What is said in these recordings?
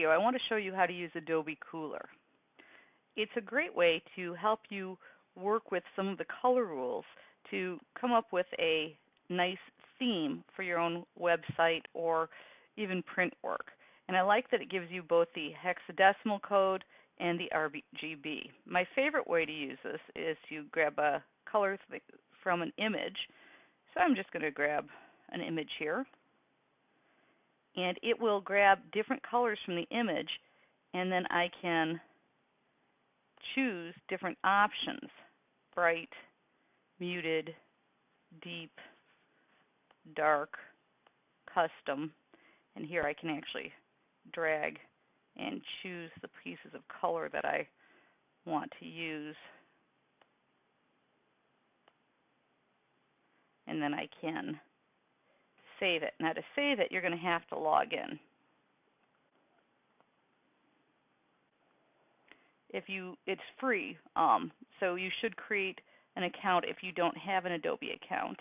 video, I want to show you how to use Adobe Kuler. It's a great way to help you work with some of the color rules to come up with a nice theme for your own website or even print work. And I like that it gives you both the hexadecimal code and the RGB. My favorite way to use this is to grab a color from an image. So I'm just going to grab an image here and it will grab different colors from the image and then I can choose different options. Bright, muted, deep, dark, custom. And here I can actually drag and choose the pieces of color that I want to use. And then I can save it. Now to save it, you're going to have to log in. If you, it's free, um, so you should create an account if you don't have an Adobe account.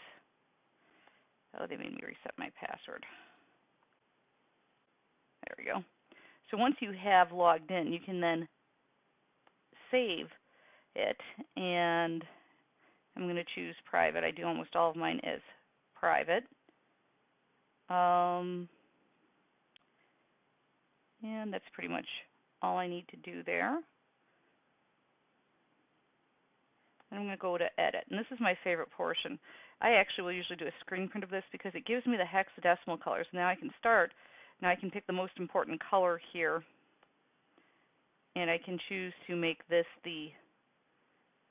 Oh, they made me reset my password. There we go. So once you have logged in, you can then save it, and I'm going to choose private. I do almost all of mine as private. Um, and that's pretty much all I need to do there. I'm going to go to edit. And this is my favorite portion. I actually will usually do a screen print of this because it gives me the hexadecimal colors. Now I can start. Now I can pick the most important color here. And I can choose to make this the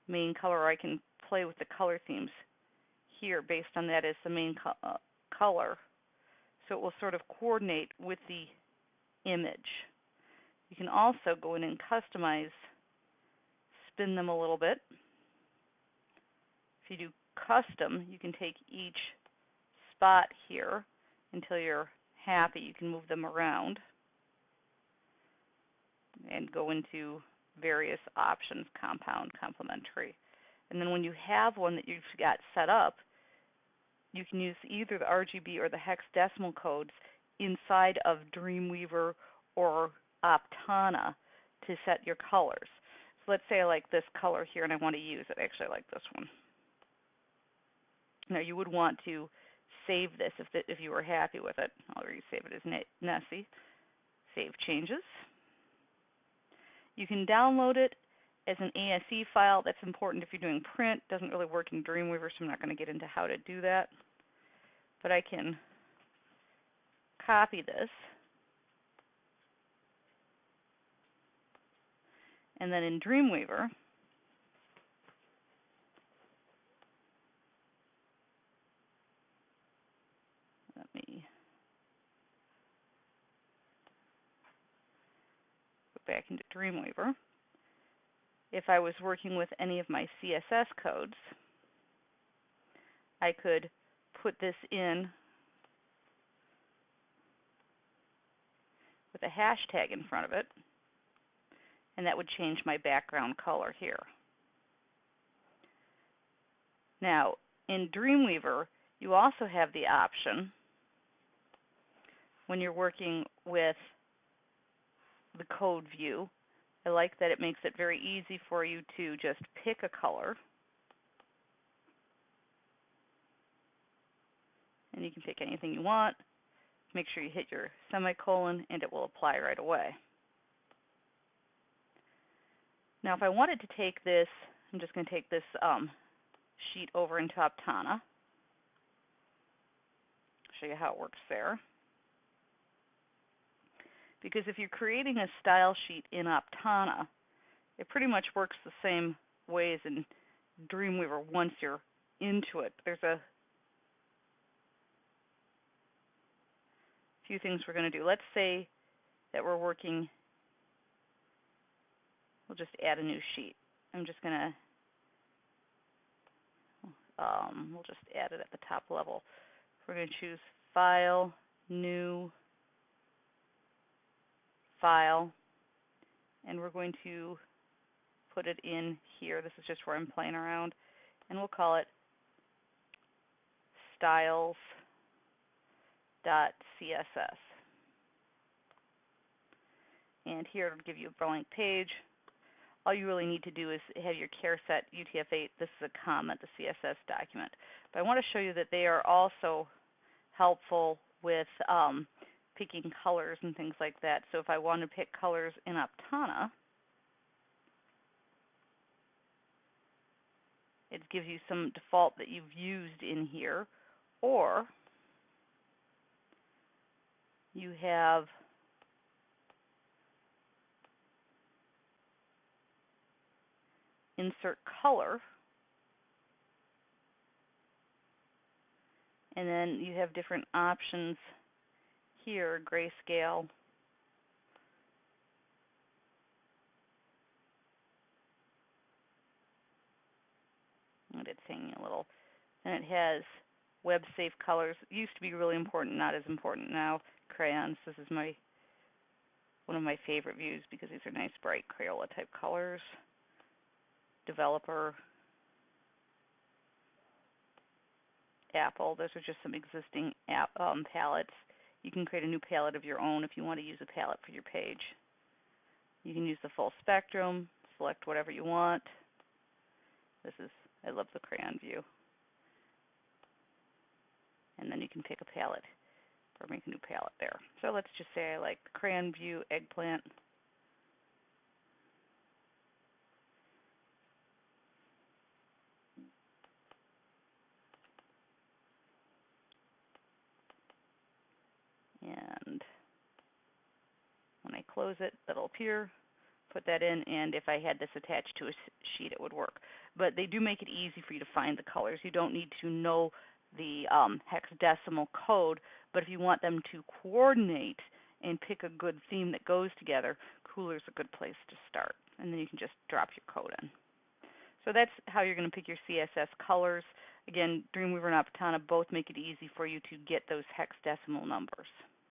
main color. I can play with the color themes here based on that as the main co uh, color so it will sort of coordinate with the image. You can also go in and customize, spin them a little bit. If you do custom, you can take each spot here until you're happy. You can move them around and go into various options, compound, complementary. And then when you have one that you've got set up, you can use either the RGB or the hexadecimal codes inside of Dreamweaver or Aptana to set your colors. So let's say I like this color here and I want to use it. Actually, I like this one. Now you would want to save this if, the, if you were happy with it. I'll resave it as Nessie. Save changes. You can download it as an ASE file. That's important if you're doing print. Doesn't really work in Dreamweaver, so I'm not going to get into how to do that. But I can copy this. And then in Dreamweaver, let me go back into Dreamweaver if I was working with any of my CSS codes, I could put this in with a hashtag in front of it, and that would change my background color here. Now, in Dreamweaver, you also have the option when you're working with the code view I like that it makes it very easy for you to just pick a color. And you can pick anything you want. Make sure you hit your semicolon and it will apply right away. Now if I wanted to take this, I'm just going to take this um, sheet over into Aptana, Show you how it works there. Because if you're creating a style sheet in Aptana, it pretty much works the same way as in Dreamweaver once you're into it. There's a few things we're going to do. Let's say that we're working, we'll just add a new sheet. I'm just going to, um, we'll just add it at the top level. We're going to choose File, New, file and we're going to put it in here. This is just where I'm playing around and we'll call it styles.css. And here it'll give you a blank page. All you really need to do is have your charset UTF-8. This is a comment, the CSS document. But I want to show you that they are also helpful with um, picking colors and things like that. So if I want to pick colors in Aptana, it gives you some default that you've used in here, or you have insert color, and then you have different options here, grayscale, it's hanging a little. And it has web safe colors. Used to be really important, not as important now. Crayons. This is my one of my favorite views because these are nice bright Crayola type colors. Developer. Apple. Those are just some existing app, um, palettes. You can create a new palette of your own if you want to use a palette for your page. You can use the full spectrum, select whatever you want. This is I love the crayon view. And then you can pick a palette or make a new palette there. So let's just say I like crayon view eggplant. And when I close it, that'll appear put that in, and if I had this attached to a sheet, it would work. But they do make it easy for you to find the colors. You don't need to know the um, hexadecimal code, but if you want them to coordinate and pick a good theme that goes together, Kuler is a good place to start. And then you can just drop your code in. So that's how you're going to pick your CSS colors. Again, Dreamweaver and Aptana both make it easy for you to get those hexadecimal numbers.